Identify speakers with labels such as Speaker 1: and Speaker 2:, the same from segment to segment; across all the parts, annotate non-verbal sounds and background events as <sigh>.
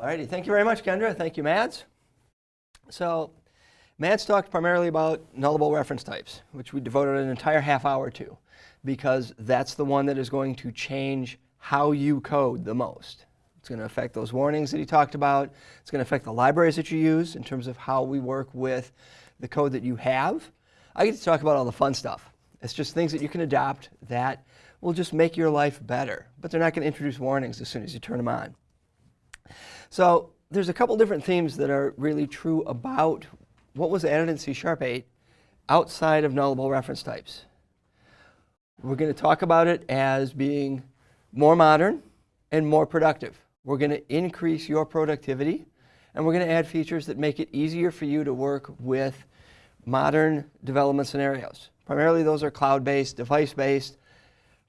Speaker 1: Alrighty, thank you very much, Kendra. Thank you, Mads. So, Mads talked primarily about nullable reference types, which we devoted an entire half hour to, because that's the one that is going to change how you code the most. It's going to affect those warnings that he talked about. It's going to affect the libraries that you use in terms of how we work with the code that you have. I get to talk about all the fun stuff. It's just things that you can adopt that will just make your life better, but they're not going to introduce warnings as soon as you turn them on. So there's a couple different themes that are really true about what was added in C Sharp 8 outside of nullable reference types. We're going to talk about it as being more modern and more productive. We're going to increase your productivity and we're going to add features that make it easier for you to work with modern development scenarios. Primarily those are cloud-based, device-based,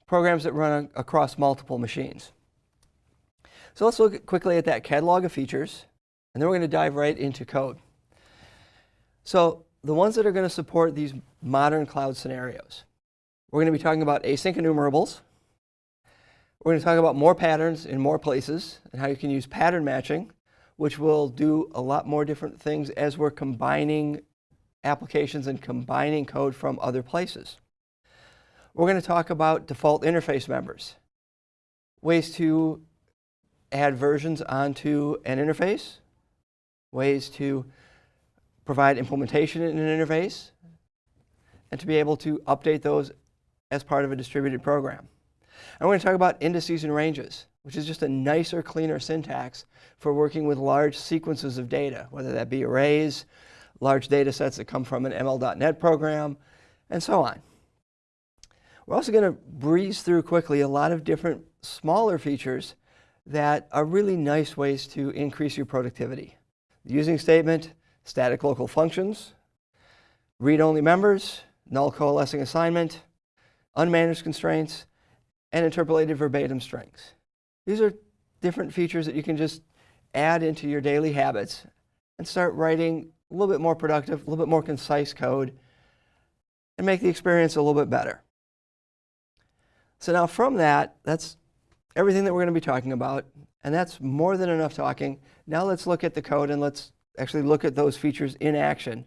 Speaker 1: programs that run across multiple machines. So let's look quickly at that catalog of features, and then we're going to dive right into code. So the ones that are going to support these modern cloud scenarios, we're going to be talking about async enumerables. We're going to talk about more patterns in more places and how you can use pattern matching, which will do a lot more different things as we're combining applications and combining code from other places. We're going to talk about default interface members, ways to add versions onto an interface, ways to provide implementation in an interface, and to be able to update those as part of a distributed program. We're going to talk about indices and ranges, which is just a nicer, cleaner syntax for working with large sequences of data, whether that be arrays, large data sets that come from an ML.NET program, and so on. We're also going to breeze through quickly a lot of different smaller features that are really nice ways to increase your productivity. The using statement, static local functions, read-only members, null coalescing assignment, unmanaged constraints, and interpolated verbatim strings. These are different features that you can just add into your daily habits and start writing a little bit more productive, a little bit more concise code, and make the experience a little bit better. So now from that, that's everything that we're going to be talking about, and that's more than enough talking. Now let's look at the code and let's actually look at those features in action.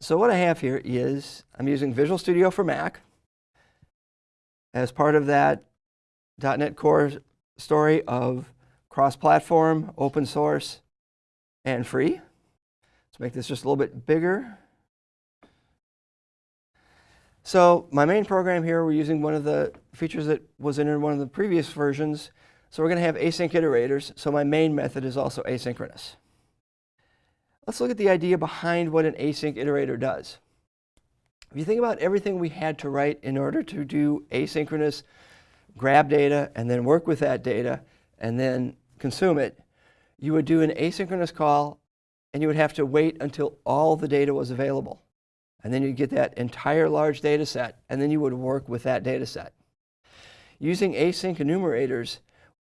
Speaker 1: So what I have here is I'm using Visual Studio for Mac. As part of that .NET Core story of cross-platform, open source, and free. Let's make this just a little bit bigger. So my main program here, we're using one of the features that was in one of the previous versions. So we're going to have async iterators. So my main method is also asynchronous. Let's look at the idea behind what an async iterator does. If you think about everything we had to write in order to do asynchronous, grab data and then work with that data and then consume it, you would do an asynchronous call and you would have to wait until all the data was available. And then you'd get that entire large data set, and then you would work with that data set. Using async enumerators,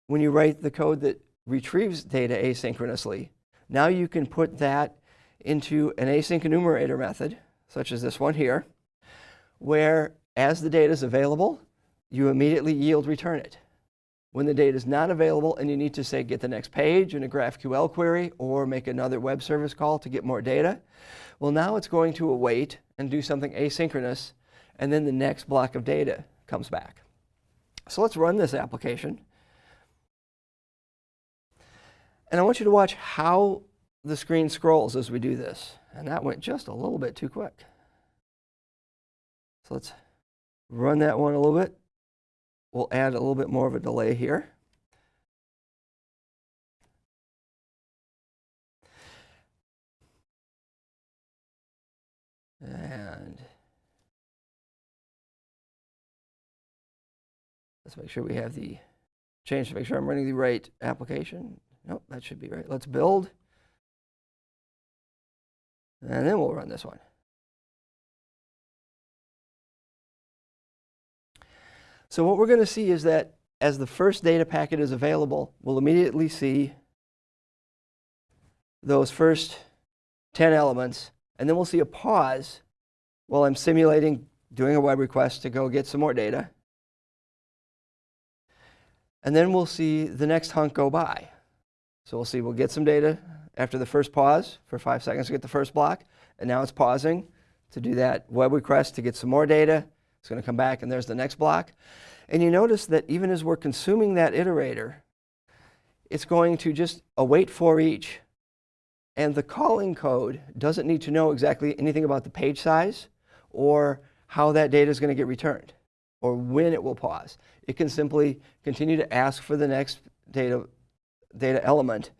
Speaker 1: when you write the code that retrieves data asynchronously, now you can put that into an async enumerator method, such as this one here, where as the data is available, you immediately yield return it. When the data is not available and you need to say get the next page in a GraphQL query or make another web service call to get more data, well now it's going to await and do something asynchronous and then the next block of data comes back. So let's run this application. And I want you to watch how the screen scrolls as we do this. And that went just a little bit too quick. So let's run that one a little bit. We'll add a little bit more of a delay here. And let's make sure we have the change to make sure I'm running the right application. Nope, that should be right. Let's build. And then we'll run this one. So what we're going to see is that as the first data packet is available, we'll immediately see those first 10 elements, and then we'll see a pause while I'm simulating doing a web request to go get some more data. And then we'll see the next hunk go by. So we'll see, we'll get some data after the first pause for five seconds to get the first block. And now it's pausing to do that web request to get some more data. It's going to come back and there's the next block. And you notice that even as we're consuming that iterator, it's going to just await for each. And the calling code doesn't need to know exactly anything about the page size or how that data is going to get returned or when it will pause. It can simply continue to ask for the next data, data element.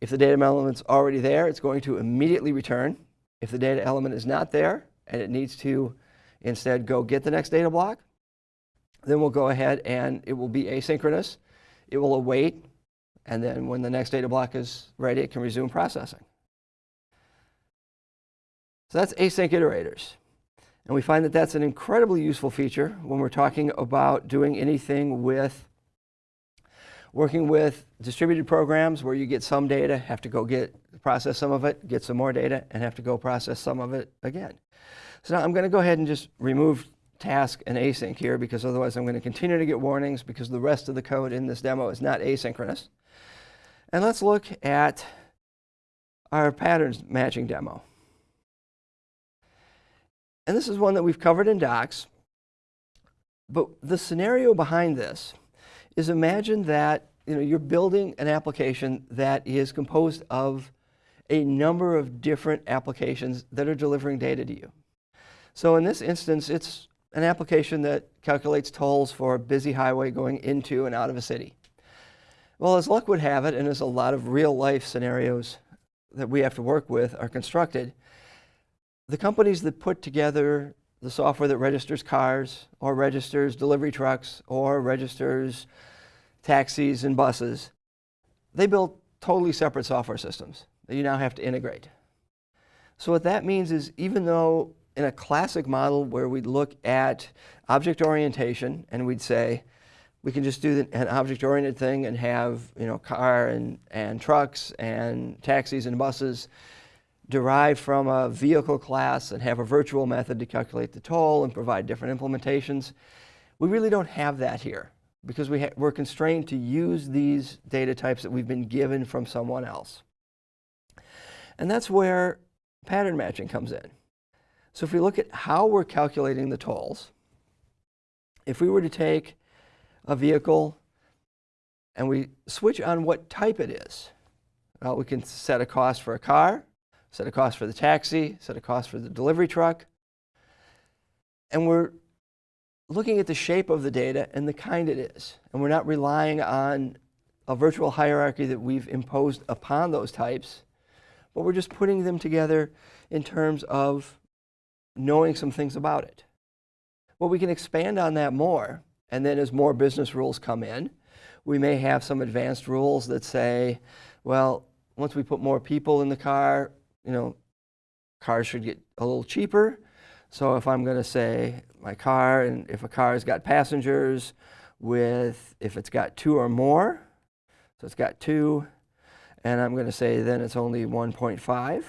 Speaker 1: If the data element's already there, it's going to immediately return. If the data element is not there and it needs to instead go get the next data block, then we'll go ahead and it will be asynchronous. It will await, and then when the next data block is ready, it can resume processing. So that's async iterators. And we find that that's an incredibly useful feature when we're talking about doing anything with working with distributed programs where you get some data, have to go get process some of it, get some more data, and have to go process some of it again. So now I'm going to go ahead and just remove task and async here because otherwise I'm going to continue to get warnings because the rest of the code in this demo is not asynchronous. And let's look at our patterns matching demo. And this is one that we've covered in docs. But the scenario behind this is imagine that you know, you're building an application that is composed of a number of different applications that are delivering data to you. So in this instance, it's an application that calculates tolls for a busy highway going into and out of a city. Well, as luck would have it, and as a lot of real life scenarios that we have to work with are constructed, the companies that put together the software that registers cars or registers delivery trucks or registers taxis and buses, they built totally separate software systems that you now have to integrate. So what that means is even though in a classic model where we'd look at object orientation and we'd say, we can just do an object-oriented thing and have you know car and, and trucks and taxis and buses derived from a vehicle class and have a virtual method to calculate the toll and provide different implementations. We really don't have that here because we we're constrained to use these data types that we've been given from someone else. And that's where pattern matching comes in. So if we look at how we're calculating the tolls, if we were to take a vehicle and we switch on what type it is, well, we can set a cost for a car, set a cost for the taxi, set a cost for the delivery truck. And we're looking at the shape of the data and the kind it is. And we're not relying on a virtual hierarchy that we've imposed upon those types, but we're just putting them together in terms of knowing some things about it. Well, we can expand on that more, and then as more business rules come in, we may have some advanced rules that say, well, once we put more people in the car, you know, cars should get a little cheaper. So if I'm going to say my car, and if a car has got passengers with, if it's got two or more, so it's got two, and I'm going to say then it's only 1.5.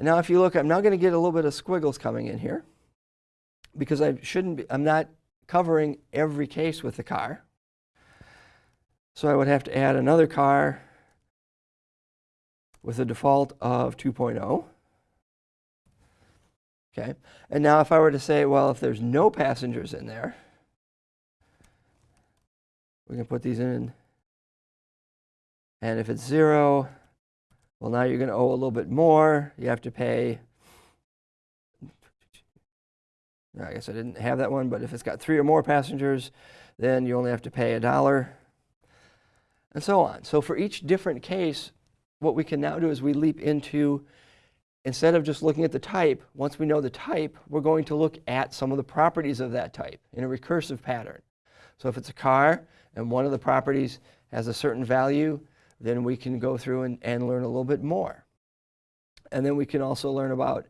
Speaker 1: Now if you look, I'm now going to get a little bit of squiggles coming in here because I shouldn't be, I'm not covering every case with the car. So I would have to add another car with a default of 2.0. Okay, and now if I were to say, well, if there's no passengers in there, we can put these in. And if it's zero, well, now you're going to owe a little bit more. You have to pay. I guess I didn't have that one, but if it's got three or more passengers, then you only have to pay a dollar, and so on. So for each different case, what we can now do is we leap into, instead of just looking at the type, once we know the type, we're going to look at some of the properties of that type in a recursive pattern. So if it's a car and one of the properties has a certain value, then we can go through and, and learn a little bit more. And then we can also learn about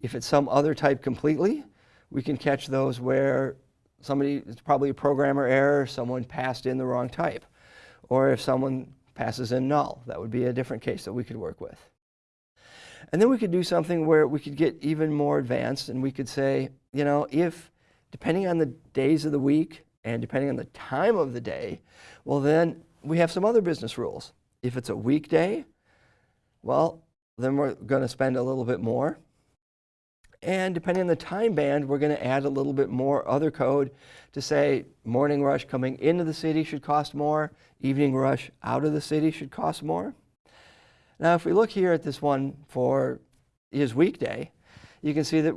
Speaker 1: if it's some other type completely, we can catch those where somebody, it's probably a programmer error, someone passed in the wrong type. Or if someone passes in null. That would be a different case that we could work with. And then we could do something where we could get even more advanced and we could say, you know, if, depending on the days of the week and depending on the time of the day, well then we have some other business rules. If it's a weekday, well, then we're going to spend a little bit more. And depending on the time band, we're going to add a little bit more other code to say morning rush coming into the city should cost more, evening rush out of the city should cost more. Now, if we look here at this one for his weekday, you can see that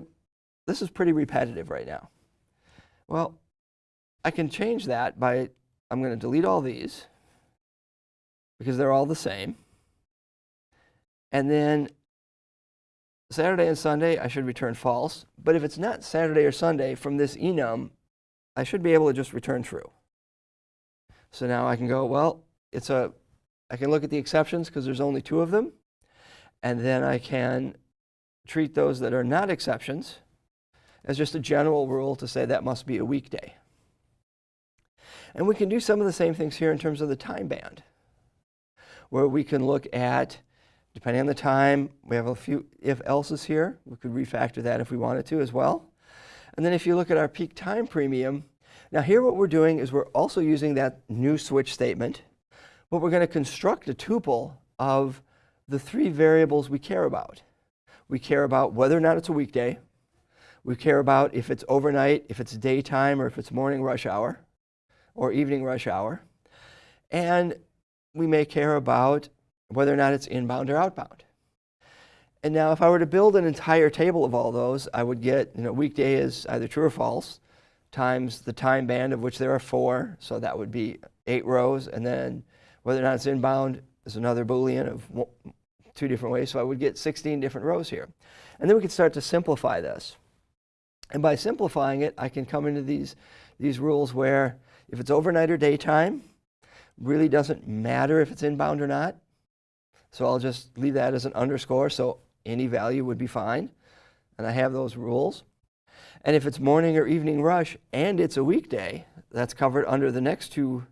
Speaker 1: this is pretty repetitive right now. Well, I can change that by, I'm going to delete all these because they're all the same. And then Saturday and Sunday, I should return false. But if it's not Saturday or Sunday from this enum, I should be able to just return true. So now I can go, well, it's a, I can look at the exceptions because there's only two of them. And then I can treat those that are not exceptions as just a general rule to say that must be a weekday. And we can do some of the same things here in terms of the time band, where we can look at, depending on the time, we have a few if-else's here. We could refactor that if we wanted to as well. And then if you look at our peak time premium, now here what we're doing is we're also using that new switch statement, but we're going to construct a tuple of the three variables we care about. We care about whether or not it's a weekday. We care about if it's overnight, if it's daytime, or if it's morning rush hour or evening rush hour. And we may care about whether or not it's inbound or outbound. And now if I were to build an entire table of all those, I would get, you know, weekday is either true or false, times the time band of which there are four, so that would be eight rows, and then whether or not it's inbound is another Boolean of two different ways, so I would get 16 different rows here. And then we could start to simplify this. And by simplifying it, I can come into these, these rules where if it's overnight or daytime, really doesn't matter if it's inbound or not. So I'll just leave that as an underscore, so any value would be fine. And I have those rules. And if it's morning or evening rush and it's a weekday, that's covered under the next two,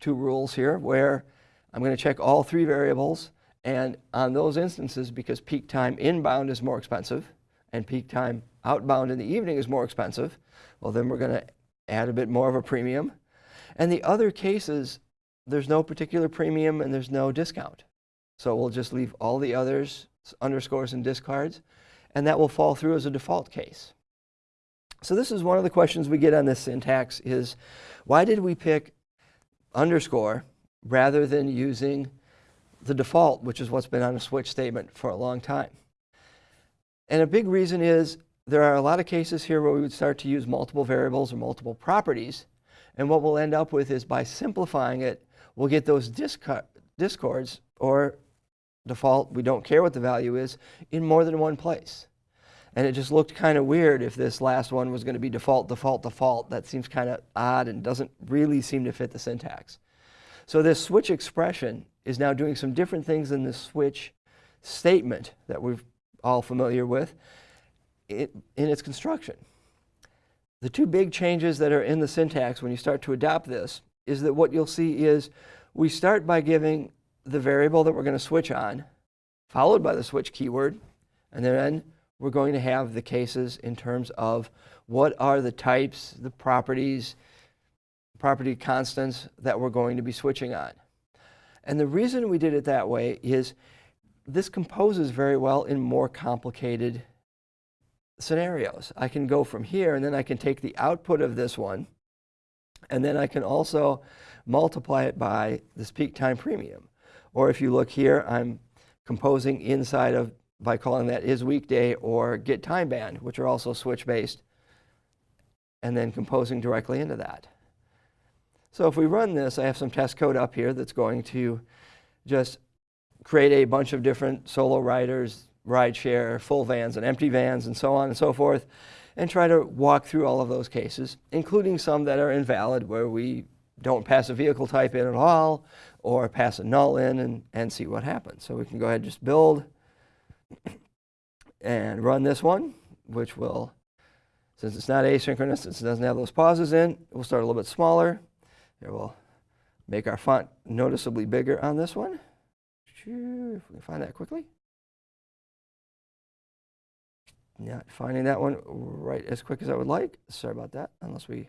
Speaker 1: two rules here, where I'm going to check all three variables. And on those instances, because peak time inbound is more expensive and peak time outbound in the evening is more expensive, well, then we're going to add a bit more of a premium. And the other cases, there's no particular premium and there's no discount. So we'll just leave all the others, underscores and discards, and that will fall through as a default case. So this is one of the questions we get on this syntax is, why did we pick underscore rather than using the default, which is what's been on a switch statement for a long time? And a big reason is there are a lot of cases here where we would start to use multiple variables or multiple properties. And what we'll end up with is by simplifying it, we'll get those discards or default, we don't care what the value is, in more than one place. And it just looked kind of weird if this last one was going to be default, default, default. That seems kind of odd and doesn't really seem to fit the syntax. So this switch expression is now doing some different things than the switch statement that we're all familiar with in its construction. The two big changes that are in the syntax when you start to adopt this is that what you'll see is we start by giving the variable that we're going to switch on, followed by the switch keyword, and then we're going to have the cases in terms of what are the types, the properties, property constants that we're going to be switching on. And the reason we did it that way is this composes very well in more complicated scenarios. I can go from here and then I can take the output of this one and then I can also multiply it by this peak time premium. Or if you look here, I'm composing inside of, by calling that is weekday or get time band, which are also switch based, and then composing directly into that. So if we run this, I have some test code up here that's going to just create a bunch of different solo riders, rideshare, full vans and empty vans and so on and so forth, and try to walk through all of those cases, including some that are invalid where we don't pass a vehicle type in at all or pass a null in and, and see what happens. So we can go ahead and just build <coughs> and run this one, which will, since it's not asynchronous, since it doesn't have those pauses in, we'll start a little bit smaller. Here we'll make our font noticeably bigger on this one. If we can find that quickly. Not finding that one right as quick as I would like. Sorry about that, unless we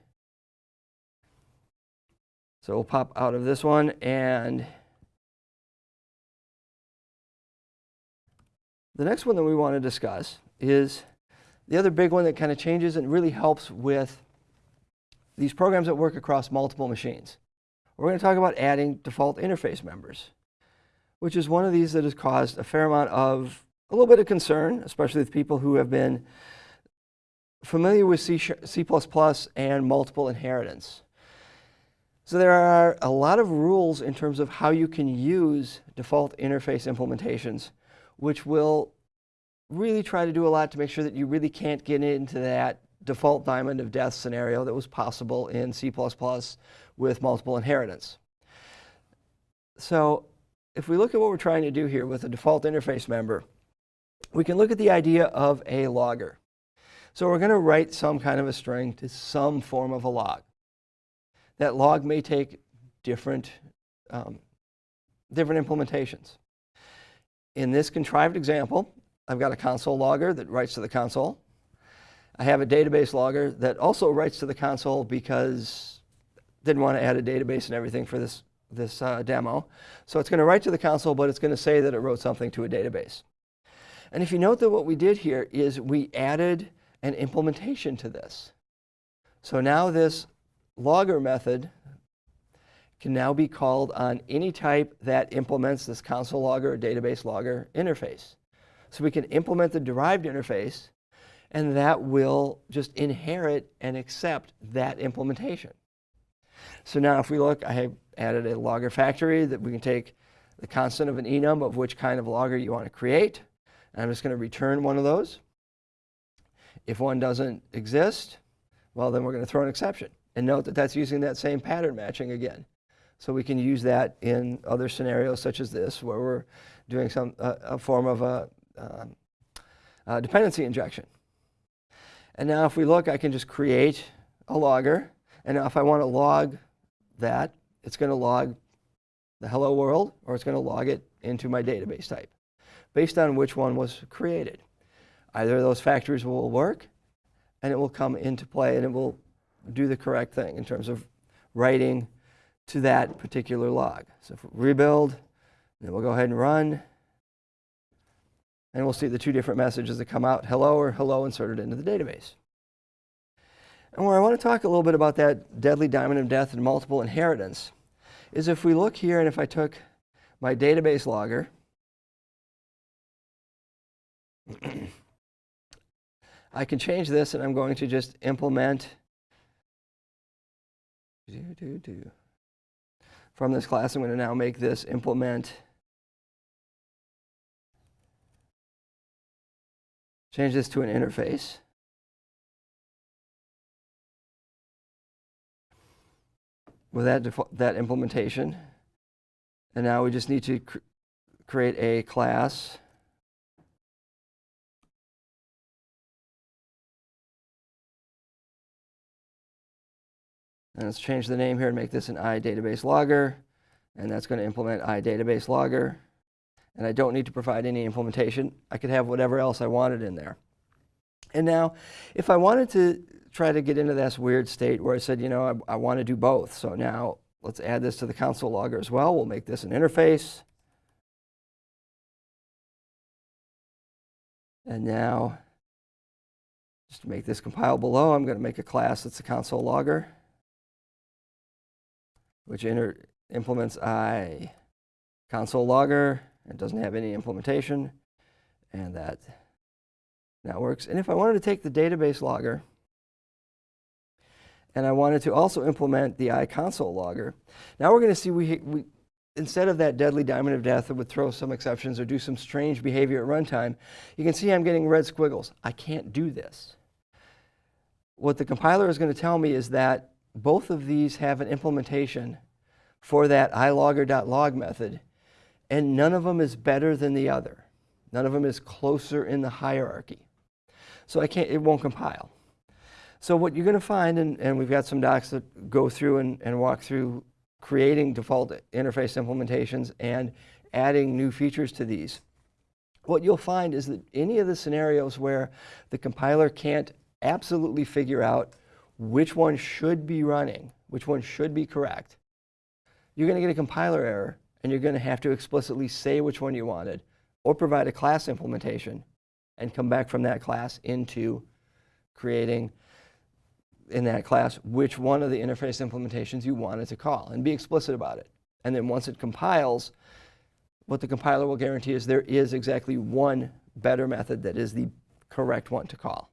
Speaker 1: So we'll pop out of this one and the next one that we want to discuss is the other big one that kind of changes and really helps with these programs that work across multiple machines. We're going to talk about adding default interface members, which is one of these that has caused a fair amount of, a little bit of concern, especially with people who have been familiar with C, and multiple inheritance. So there are a lot of rules in terms of how you can use default interface implementations, which will really try to do a lot to make sure that you really can't get into that default diamond of death scenario that was possible in C++ with multiple inheritance. So if we look at what we're trying to do here with a default interface member, we can look at the idea of a logger. So we're going to write some kind of a string to some form of a log. That log may take different, um, different implementations. In this contrived example, I've got a console logger that writes to the console. I have a database logger that also writes to the console because didn't want to add a database and everything for this, this uh, demo. So it's going to write to the console, but it's going to say that it wrote something to a database. And if you note that what we did here is we added an implementation to this. So now this logger method can now be called on any type that implements this console logger or database logger interface. So we can implement the derived interface and that will just inherit and accept that implementation. So now if we look, I have added a logger factory that we can take the constant of an enum of which kind of logger you want to create. I'm just going to return one of those. If one doesn't exist, well, then we're going to throw an exception. And note that that's using that same pattern matching again. So we can use that in other scenarios such as this, where we're doing some uh, a form of a, um, a dependency injection. And now if we look, I can just create a logger. And now if I want to log that, it's going to log the hello world, or it's going to log it into my database type, based on which one was created. Either of those factors will work, and it will come into play, and it will do the correct thing in terms of writing to that particular log. So rebuild, then we'll go ahead and run. And we'll see the two different messages that come out, hello or hello inserted into the database. And where I want to talk a little bit about that deadly diamond of death and multiple inheritance is if we look here and if I took my database logger, <clears throat> I can change this and I'm going to just implement do, do, do. from this class. I'm going to now make this implement Change this to an interface. With that, that implementation. And now we just need to cr create a class. And let's change the name here and make this an iDatabase logger. And that's going to implement iDatabase logger and I don't need to provide any implementation. I could have whatever else I wanted in there. And now, if I wanted to try to get into this weird state where I said, you know, I, I want to do both. So now let's add this to the console logger as well. We'll make this an interface. And now, just to make this compile below, I'm going to make a class that's a console logger, which implements i console logger it doesn't have any implementation, and that now works. And if I wanted to take the database logger, and I wanted to also implement the iConsole logger, now we're going to see we, we instead of that deadly diamond of death that would throw some exceptions or do some strange behavior at runtime, you can see I'm getting red squiggles. I can't do this. What the compiler is going to tell me is that both of these have an implementation for that ilogger.log method and none of them is better than the other. None of them is closer in the hierarchy. So I can't, it won't compile. So what you're going to find, and, and we've got some docs that go through and, and walk through creating default interface implementations and adding new features to these. What you'll find is that any of the scenarios where the compiler can't absolutely figure out which one should be running, which one should be correct, you're going to get a compiler error and you're going to have to explicitly say which one you wanted or provide a class implementation and come back from that class into creating in that class which one of the interface implementations you wanted to call and be explicit about it. And then once it compiles, what the compiler will guarantee is there is exactly one better method that is the correct one to call.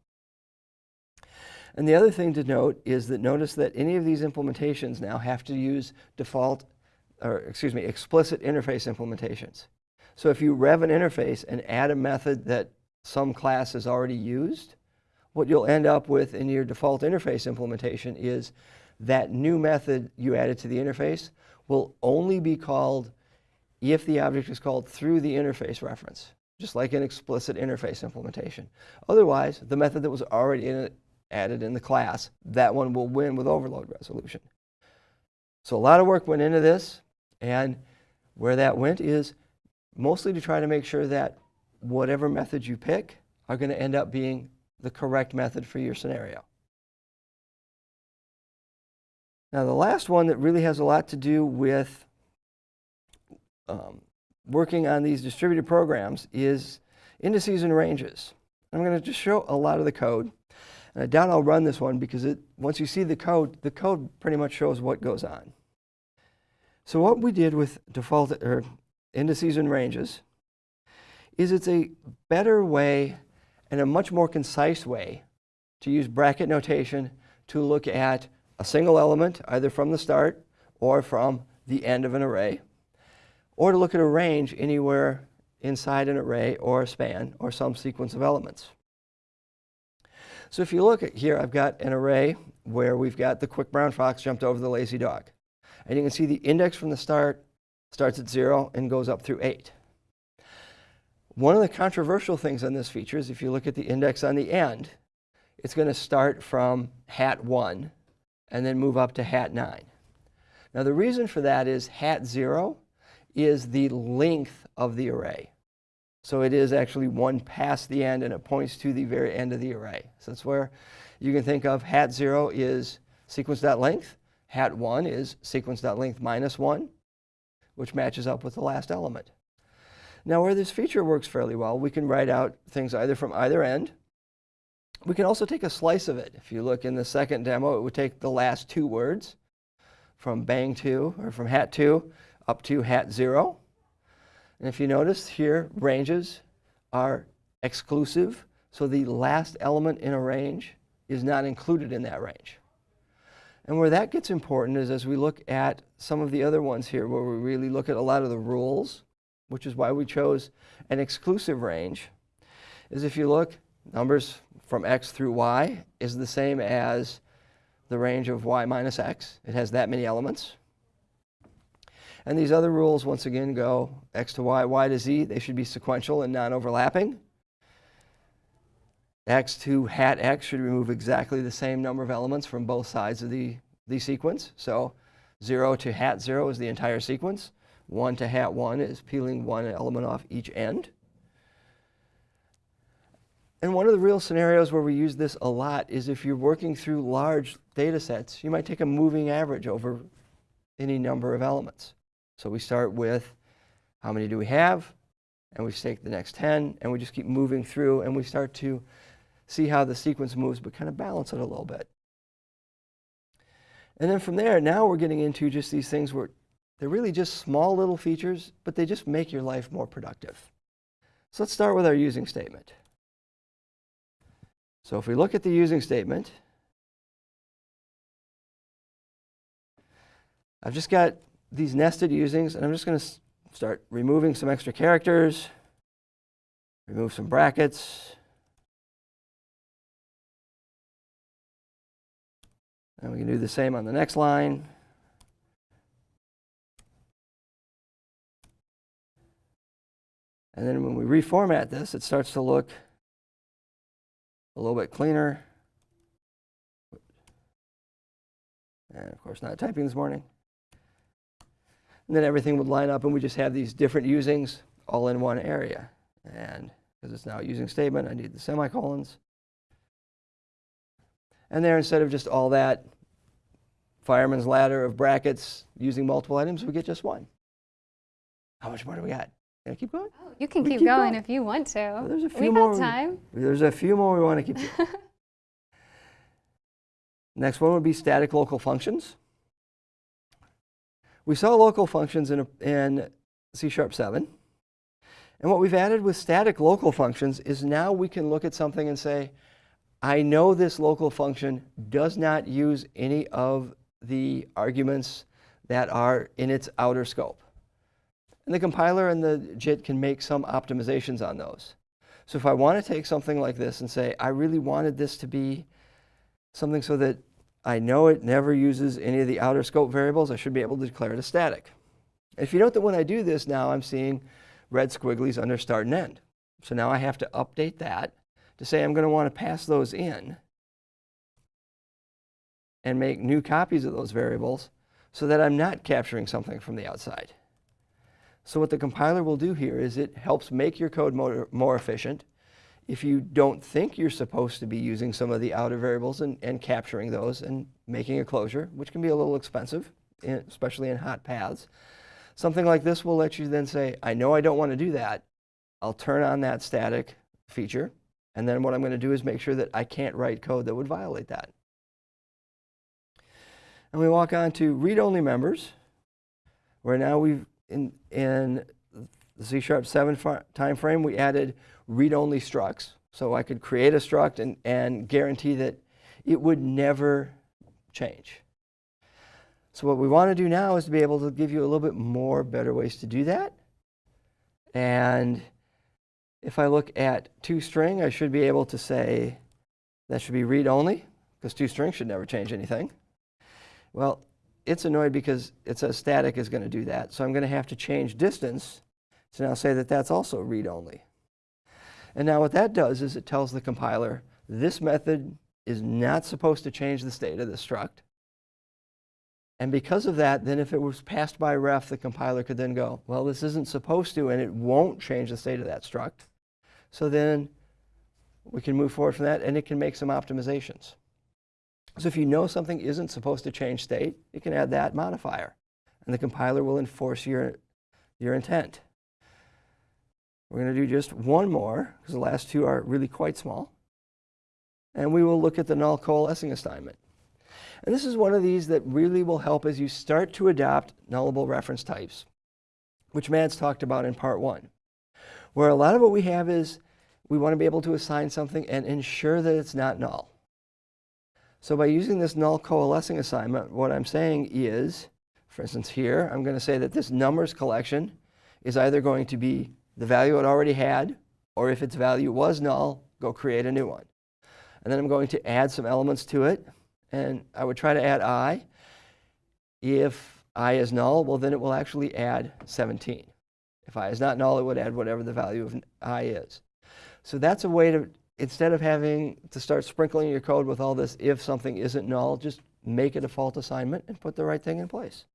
Speaker 1: And the other thing to note is that notice that any of these implementations now have to use default, or excuse me, explicit interface implementations. So if you rev an interface and add a method that some class has already used, what you'll end up with in your default interface implementation is that new method you added to the interface will only be called if the object is called through the interface reference, just like an explicit interface implementation. Otherwise, the method that was already in it, added in the class, that one will win with overload resolution. So a lot of work went into this, and where that went is mostly to try to make sure that whatever method you pick are going to end up being the correct method for your scenario. Now the last one that really has a lot to do with um, working on these distributed programs is indices and ranges. I'm going to just show a lot of the code. And I doubt I'll run this one because it, once you see the code, the code pretty much shows what goes on. So what we did with default or indices and ranges is it's a better way and a much more concise way to use bracket notation to look at a single element, either from the start or from the end of an array, or to look at a range anywhere inside an array or a span or some sequence of elements. So if you look at here, I've got an array where we've got the quick brown fox jumped over the lazy dog. And you can see the index from the start starts at 0 and goes up through 8. One of the controversial things on this feature is if you look at the index on the end, it's going to start from hat 1 and then move up to hat 9. Now the reason for that is hat 0 is the length of the array. So it is actually one past the end and it points to the very end of the array. So that's where you can think of hat 0 is sequence.length, hat 1 is sequence.length minus 1, which matches up with the last element. Now where this feature works fairly well, we can write out things either from either end. We can also take a slice of it. If you look in the second demo, it would take the last two words from bang 2 or from hat 2 up to hat 0. And if you notice here, ranges are exclusive. So the last element in a range is not included in that range. And where that gets important is as we look at some of the other ones here, where we really look at a lot of the rules which is why we chose an exclusive range, is if you look, numbers from x through y is the same as the range of y minus x. It has that many elements. And these other rules, once again, go x to y, y to z. They should be sequential and non-overlapping. x to hat x should remove exactly the same number of elements from both sides of the, the sequence. So 0 to hat 0 is the entire sequence. 1 to hat 1 is peeling one element off each end. And one of the real scenarios where we use this a lot is if you're working through large data sets, you might take a moving average over any number of elements. So we start with how many do we have, and we take the next 10, and we just keep moving through, and we start to see how the sequence moves, but kind of balance it a little bit. And then from there, now we're getting into just these things where they're really just small little features, but they just make your life more productive. So let's start with our using statement. So if we look at the using statement, I've just got these nested usings, and I'm just going to start removing some extra characters, remove some brackets, and we can do the same on the next line. And then when we reformat this, it starts to look a little bit cleaner. And of course, not typing this morning. And then everything would line up and we just have these different usings all in one area. And because it's now a using statement, I need the semicolons. And there, instead of just all that fireman's ladder of brackets using multiple items, we get just one. How much more do we got? Can I keep going?
Speaker 2: Oh, you can keep,
Speaker 1: keep
Speaker 2: going,
Speaker 1: going.
Speaker 2: if you want to.
Speaker 1: Well, there's a
Speaker 2: we
Speaker 1: few
Speaker 2: got
Speaker 1: more.
Speaker 2: time.
Speaker 1: There's a few more we want to keep. <laughs> Next one would be static local functions. We saw local functions in, in C Sharp 7. And what we've added with static local functions is now we can look at something and say, I know this local function does not use any of the arguments that are in its outer scope. And the compiler and the JIT can make some optimizations on those. So if I want to take something like this and say, I really wanted this to be something so that I know it never uses any of the outer scope variables, I should be able to declare it a static. If you note that when I do this now, I'm seeing red squigglies under start and end. So now I have to update that to say I'm going to want to pass those in and make new copies of those variables so that I'm not capturing something from the outside. So what the compiler will do here is it helps make your code more, more efficient. If you don't think you're supposed to be using some of the outer variables and, and capturing those and making a closure, which can be a little expensive, especially in hot paths, something like this will let you then say, I know I don't want to do that. I'll turn on that static feature. And then what I'm going to do is make sure that I can't write code that would violate that. And we walk on to read-only members, where now we've, in, in the C Sharp 7 fi- time frame, we added read-only structs. So I could create a struct and, and guarantee that it would never change. So what we want to do now is to be able to give you a little bit more better ways to do that. And if I look at toString, I should be able to say that should be read-only, because toString should never change anything. Well, it's annoyed because it says static is going to do that. So I'm going to have to change distance to now say that that's also read-only. And now what that does is it tells the compiler, this method is not supposed to change the state of the struct. And because of that, then if it was passed by ref, the compiler could then go, well, this isn't supposed to, and it won't change the state of that struct. So then we can move forward from that, and it can make some optimizations. So if you know something isn't supposed to change state, you can add that modifier, and the compiler will enforce your, your intent. We're going to do just one more, because the last two are really quite small. And we will look at the null coalescing assignment. And this is one of these that really will help as you start to adopt nullable reference types, which Mads talked about in part one, where a lot of what we have is we want to be able to assign something and ensure that it's not null. So by using this null coalescing assignment, what I'm saying is, for instance here, I'm going to say that this numbers collection is either going to be the value it already had, or if its value was null, go create a new one. And then I'm going to add some elements to it, and I would try to add i. If i is null, well then it will actually add 17. If i is not null, it would add whatever the value of i is. So that's a way to, instead of having to start sprinkling your code with all this if something isn't null, just make a default assignment and put the right thing in place.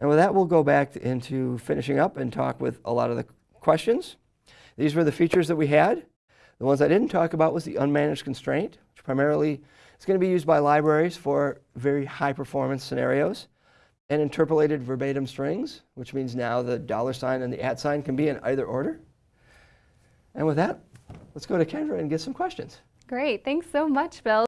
Speaker 1: And with that, we'll go back into finishing up and talk with a lot of the questions. These were the features that we had. The ones I didn't talk about was the unmanaged constraint, which primarily is going to be used by libraries for very high performance scenarios. And interpolated verbatim strings, which means now the dollar sign and the at sign can be in either order. And with that, let's go to Kendra and get some questions.
Speaker 2: Great. Thanks so much, Bill.